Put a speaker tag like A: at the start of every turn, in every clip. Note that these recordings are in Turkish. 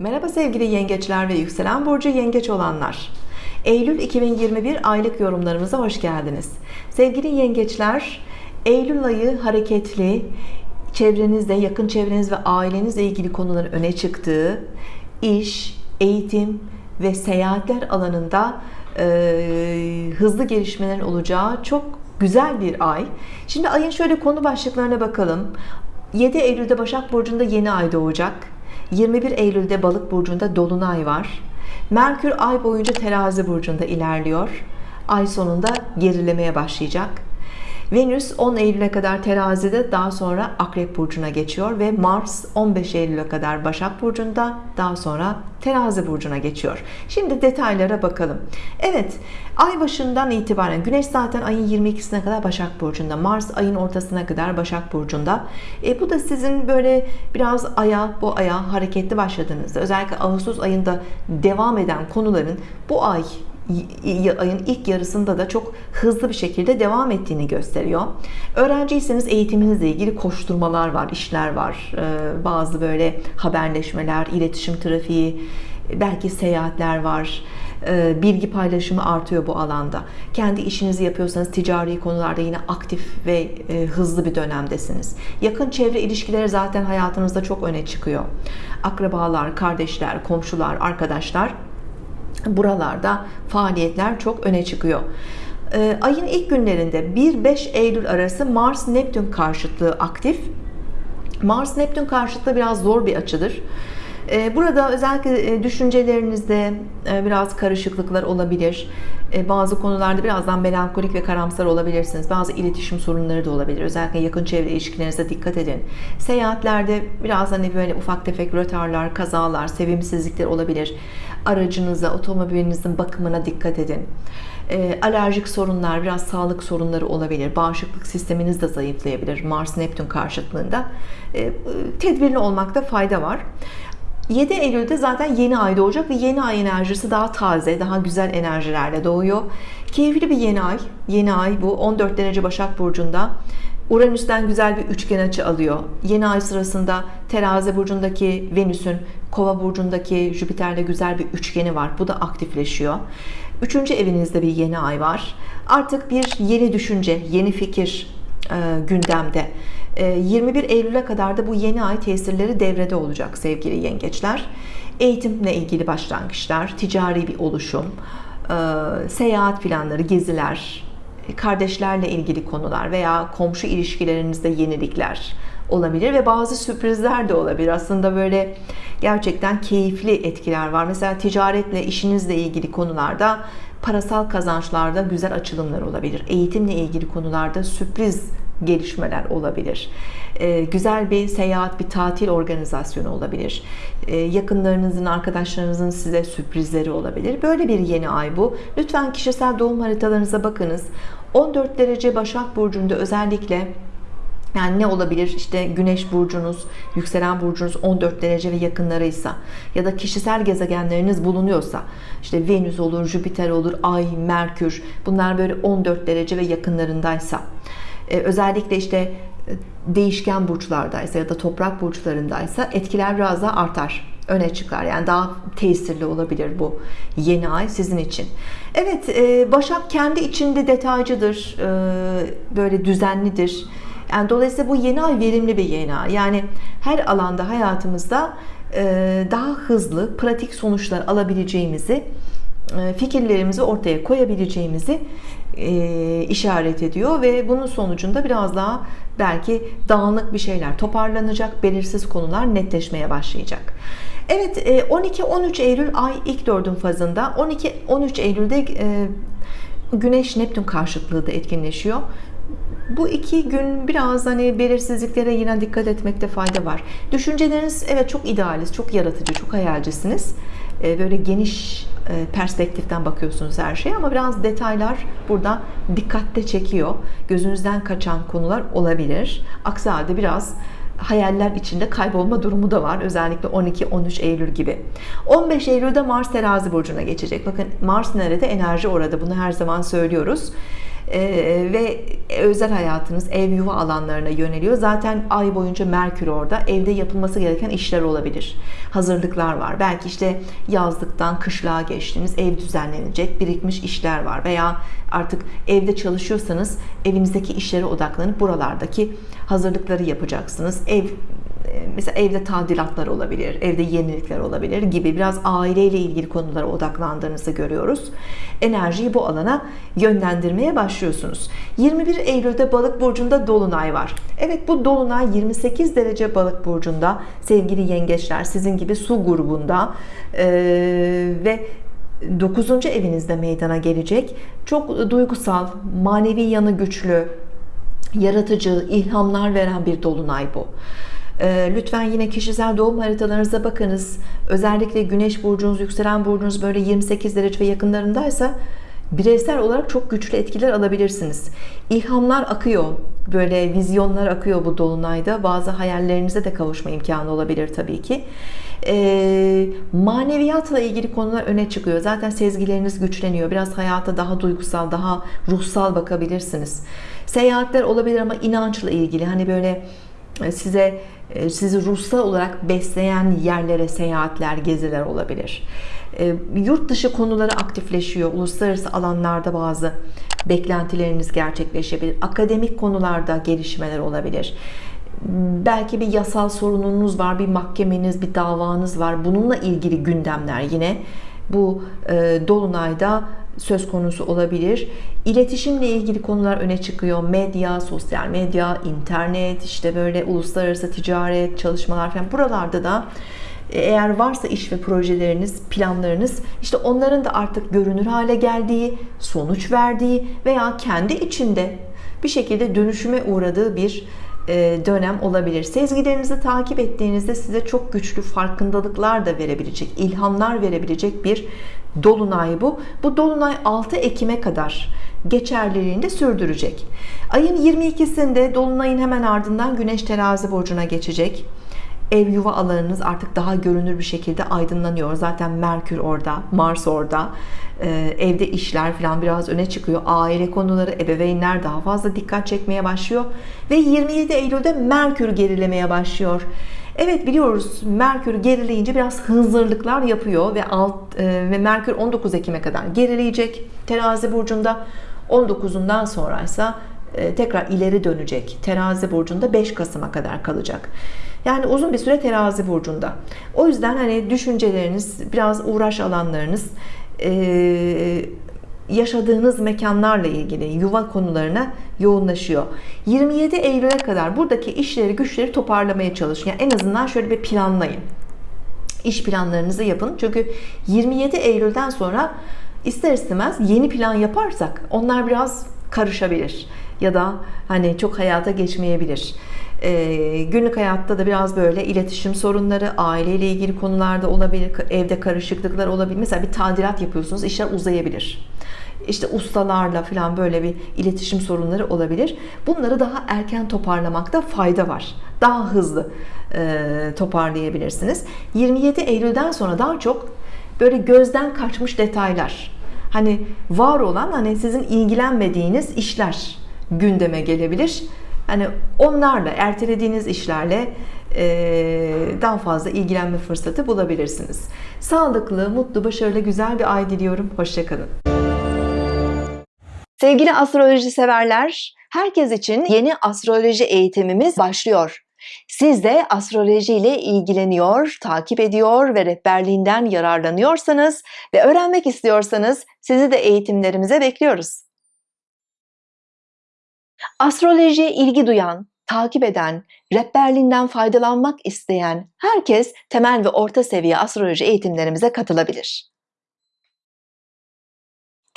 A: Merhaba sevgili yengeçler ve yükselen burcu yengeç olanlar. Eylül 2021 aylık yorumlarımıza hoş geldiniz. Sevgili yengeçler, Eylül ayı hareketli, çevrenizde, yakın çevreniz ve ailenizle ilgili konuların öne çıktığı, iş, eğitim ve seyahatler alanında e, hızlı gelişmelerin olacağı çok güzel bir ay. Şimdi ayın şöyle konu başlıklarına bakalım. 7 Eylül'de Başak Burcu'nda yeni ay doğacak. 21 Eylül'de Balık Burcu'nda Dolunay var. Merkür ay boyunca Terazi Burcu'nda ilerliyor. Ay sonunda gerilemeye başlayacak. Venüs 10 Eylül'e kadar terazide daha sonra Akrep Burcu'na geçiyor ve Mars 15 Eylül'e kadar Başak Burcu'nda daha sonra terazi burcuna geçiyor. Şimdi detaylara bakalım. Evet ay başından itibaren Güneş zaten ayın 22'sine kadar Başak Burcu'nda Mars ayın ortasına kadar Başak Burcu'nda. E, bu da sizin böyle biraz aya bu aya hareketli başladığınızda özellikle Ağustos ayında devam eden konuların bu ay ayın ilk yarısında da çok hızlı bir şekilde devam ettiğini gösteriyor. Öğrenciyseniz eğitiminizle ilgili koşturmalar var, işler var. Ee, bazı böyle haberleşmeler, iletişim trafiği, belki seyahatler var. Ee, bilgi paylaşımı artıyor bu alanda. Kendi işinizi yapıyorsanız ticari konularda yine aktif ve e, hızlı bir dönemdesiniz. Yakın çevre ilişkileri zaten hayatınızda çok öne çıkıyor. Akrabalar, kardeşler, komşular, arkadaşlar buralarda faaliyetler çok öne çıkıyor ee, ayın ilk günlerinde 1-5 Eylül arası Mars Neptün karşıtlığı aktif Mars Neptün karşıtlığı biraz zor bir açıdır ee, Burada özellikle e, düşüncelerinizde e, biraz karışıklıklar olabilir. E, bazı konularda birazdan melankolik ve karamsar olabilirsiniz. Bazı iletişim sorunları da olabilir. Özellikle yakın çevre ilişkilerinize dikkat edin. Seyahatlerde biraz hani böyle ufak tefek rötarlar, kazalar, sevimsizlikler olabilir. Aracınıza, otomobilinizin bakımına dikkat edin. Alerjik sorunlar, biraz sağlık sorunları olabilir. Bağışıklık sisteminiz de zayıflayabilir. Mars Neptün karşıtlığında. Tedbirli olmakta fayda var. 7 Eylül'de zaten yeni ay doğacak ve yeni ay enerjisi daha taze, daha güzel enerjilerle doğuyor. Keyifli bir yeni ay. Yeni ay bu 14 derece Başak Burcu'nda. Uranüs'ten güzel bir üçgen açı alıyor. Yeni ay sırasında Terazi burcundaki Venüs'ün Kova burcundaki Jüpiter'le güzel bir üçgeni var. Bu da aktifleşiyor. Üçüncü evinizde bir yeni ay var. Artık bir yeni düşünce, yeni fikir e, gündemde. 21 ee, Eylül'e kadar da bu yeni ay tesirleri devrede olacak sevgili yengeçler. Eğitimle ilgili başlangıçlar, ticari bir oluşum, e, seyahat planları, geziler, kardeşlerle ilgili konular veya komşu ilişkilerinizde yenilikler olabilir ve bazı sürprizler de olabilir. Aslında böyle gerçekten keyifli etkiler var. Mesela ticaretle, işinizle ilgili konularda parasal kazançlarda güzel açılımlar olabilir. Eğitimle ilgili konularda sürpriz gelişmeler olabilir. Ee, güzel bir seyahat, bir tatil organizasyonu olabilir. Ee, yakınlarınızın, arkadaşlarınızın size sürprizleri olabilir. Böyle bir yeni ay bu. Lütfen kişisel doğum haritalarınıza bakınız. 14 derece Başak Burcu'nda özellikle yani ne olabilir? İşte güneş burcunuz yükselen burcunuz 14 derece ve yakınlarıysa ya da kişisel gezegenleriniz bulunuyorsa işte Venüs olur Jüpiter olur Ay Merkür bunlar böyle 14 derece ve yakınlarındaysa e, özellikle işte e, değişken burçlardaysa ya da toprak burçlarındaysa etkiler biraz daha artar öne çıkar. Yani daha tesirli olabilir bu yeni ay sizin için. Evet e, Başak kendi içinde detaycıdır böyle düzenlidir. Yani dolayısıyla bu yeni ay verimli bir yeni ay. Yani her alanda hayatımızda daha hızlı pratik sonuçlar alabileceğimizi fikirlerimizi ortaya koyabileceğimizi e, işaret ediyor ve bunun sonucunda biraz daha belki dağınık bir şeyler toparlanacak belirsiz konular netleşmeye başlayacak Evet 12-13 e, Eylül ay ilk dördün fazında 12-13 Eylül'de e, Güneş Neptün karşıtlığı da etkinleşiyor bu iki gün biraz hani belirsizliklere yine dikkat etmekte fayda var. Düşünceleriniz evet çok idealist, çok yaratıcı, çok hayalcisiniz. Ee, böyle geniş e, perspektiften bakıyorsunuz her şeye ama biraz detaylar burada dikkatte çekiyor. Gözünüzden kaçan konular olabilir. Aksi halde biraz hayaller içinde kaybolma durumu da var. Özellikle 12-13 Eylül gibi. 15 Eylül'de Mars terazi burcuna geçecek. Bakın Mars nerede? Enerji orada. Bunu her zaman söylüyoruz. E, ve özel hayatınız, ev yuva alanlarına yöneliyor. Zaten ay boyunca Merkür orada. Evde yapılması gereken işler olabilir. Hazırlıklar var. Belki işte yazlıktan kışlığa geçtiniz. Ev düzenlenecek, birikmiş işler var. Veya artık evde çalışıyorsanız evinizdeki işlere odaklanıp buralardaki hazırlıkları yapacaksınız. Ev mesela evde tadilatlar olabilir, evde yenilikler olabilir gibi biraz aileyle ilgili konulara odaklandığınızı görüyoruz. Enerjiyi bu alana yönlendirmeye başlıyorsunuz. 21 Eylül'de Balık burcunda dolunay var. Evet bu dolunay 28 derece Balık burcunda sevgili yengeçler sizin gibi su grubunda ee, ve 9. evinizde meydana gelecek. Çok duygusal, manevi yanı güçlü, yaratıcı, ilhamlar veren bir dolunay bu. Ee, lütfen yine kişisel doğum haritalarınıza bakınız. Özellikle güneş burcunuz, yükselen burcunuz böyle 28 derece ve yakınlarındaysa bireysel olarak çok güçlü etkiler alabilirsiniz. İlhamlar akıyor. Böyle vizyonlar akıyor bu dolunayda. Bazı hayallerinize de kavuşma imkanı olabilir tabii ki. E, maneviyatla ilgili konular öne çıkıyor. Zaten sezgileriniz güçleniyor. Biraz hayata daha duygusal, daha ruhsal bakabilirsiniz. Seyahatler olabilir ama inançla ilgili. Hani böyle e, size sizi ruhsal olarak besleyen yerlere seyahatler, geziler olabilir. E, yurt dışı konuları aktifleşiyor. Uluslararası alanlarda bazı beklentileriniz gerçekleşebilir. Akademik konularda gelişmeler olabilir. Belki bir yasal sorununuz var, bir mahkemeniz, bir davanız var. Bununla ilgili gündemler yine bu dolunayda söz konusu olabilir. İletişimle ilgili konular öne çıkıyor. Medya, sosyal medya, internet, işte böyle uluslararası ticaret, çalışmalar falan. Buralarda da e, eğer varsa iş ve projeleriniz, planlarınız işte onların da artık görünür hale geldiği, sonuç verdiği veya kendi içinde bir şekilde dönüşüme uğradığı bir e, dönem olabilir. Sezgilerinizi takip ettiğinizde size çok güçlü farkındalıklar da verebilecek, ilhamlar verebilecek bir dolunay bu. Bu dolunay 6 Ekim'e kadar geçerliliğini de sürdürecek. Ayın 22'sinde dolunayın hemen ardından Güneş Terazi burcuna geçecek. Ev yuva alanınız artık daha görünür bir şekilde aydınlanıyor. Zaten Merkür orada, Mars orada. Ee, evde işler falan biraz öne çıkıyor. Aile konuları, ebeveynler daha fazla dikkat çekmeye başlıyor. Ve 27 Eylül'de Merkür gerilemeye başlıyor. Evet biliyoruz Merkür gerileyince biraz hınzırlıklar yapıyor ve alt e, ve Merkür 19 Ekim'e kadar gerileyecek Terazi burcunda 19'undan sonraysa e, tekrar ileri dönecek Terazi burcunda 5 Kasım'a kadar kalacak yani uzun bir süre Terazi burcunda. O yüzden hani düşünceleriniz biraz uğraş alanlarınız yaşadığınız mekanlarla ilgili yuva konularına yoğunlaşıyor. 27 Eylül'e kadar buradaki işleri güçleri toparlamaya çalışın. Yani en azından şöyle bir planlayın. İş planlarınızı yapın. Çünkü 27 Eylül'den sonra ister istemez yeni plan yaparsak onlar biraz karışabilir ya da hani çok hayata geçmeyebilir e, günlük hayatta da biraz böyle iletişim sorunları aileyle ilgili konularda olabilir evde karışıklıklar olabilir. Mesela bir tadilat yapıyorsunuz işler uzayabilir. İşte ustalarla falan böyle bir iletişim sorunları olabilir. Bunları daha erken toparlamakta fayda var. Daha hızlı e, toparlayabilirsiniz. 27 Eylül'den sonra daha çok böyle gözden kaçmış detaylar. Hani var olan hani sizin ilgilenmediğiniz işler gündeme gelebilir hani onlarla ertelediğiniz işlerle daha fazla ilgilenme fırsatı bulabilirsiniz. Sağlıklı mutlu başarılı güzel bir ay diliyorum. Hoşçakalın. Sevgili astroloji severler herkes için yeni astroloji eğitimimiz başlıyor. Siz de astroloji ile ilgileniyor, takip ediyor ve rehberliğinden yararlanıyorsanız ve öğrenmek istiyorsanız sizi de eğitimlerimize bekliyoruz. Astrolojiye ilgi duyan, takip eden, rehberliğinden faydalanmak isteyen herkes temel ve orta seviye astroloji eğitimlerimize katılabilir.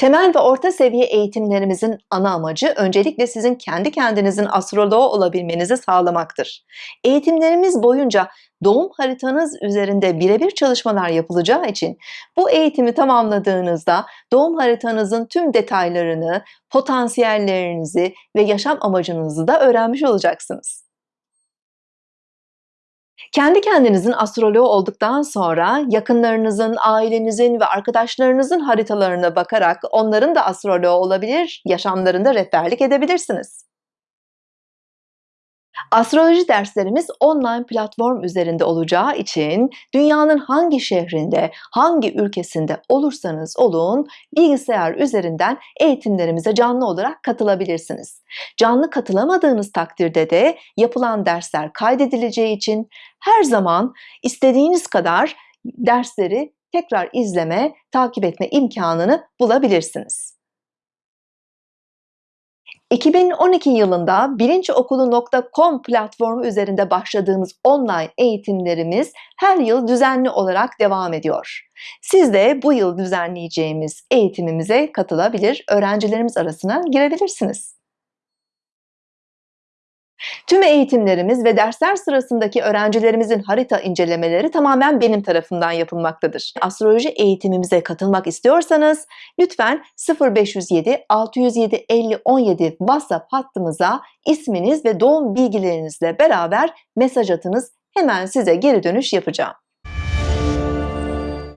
A: Temel ve orta seviye eğitimlerimizin ana amacı öncelikle sizin kendi kendinizin astroloğu olabilmenizi sağlamaktır. Eğitimlerimiz boyunca doğum haritanız üzerinde birebir çalışmalar yapılacağı için bu eğitimi tamamladığınızda doğum haritanızın tüm detaylarını, potansiyellerinizi ve yaşam amacınızı da öğrenmiş olacaksınız. Kendi kendinizin astroloğu olduktan sonra yakınlarınızın, ailenizin ve arkadaşlarınızın haritalarına bakarak onların da astroloğu olabilir, yaşamlarında rehberlik edebilirsiniz. Astroloji derslerimiz online platform üzerinde olacağı için dünyanın hangi şehrinde, hangi ülkesinde olursanız olun bilgisayar üzerinden eğitimlerimize canlı olarak katılabilirsiniz. Canlı katılamadığınız takdirde de yapılan dersler kaydedileceği için her zaman istediğiniz kadar dersleri tekrar izleme, takip etme imkanını bulabilirsiniz. 2012 yılında bilinçokulu.com platformu üzerinde başladığımız online eğitimlerimiz her yıl düzenli olarak devam ediyor. Siz de bu yıl düzenleyeceğimiz eğitimimize katılabilir, öğrencilerimiz arasına girebilirsiniz. Tüm eğitimlerimiz ve dersler sırasındaki öğrencilerimizin harita incelemeleri tamamen benim tarafından yapılmaktadır. Astroloji eğitimimize katılmak istiyorsanız lütfen 0507 607 50 17 WhatsApp hattımıza isminiz ve doğum bilgilerinizle beraber mesaj atınız. Hemen size geri dönüş yapacağım.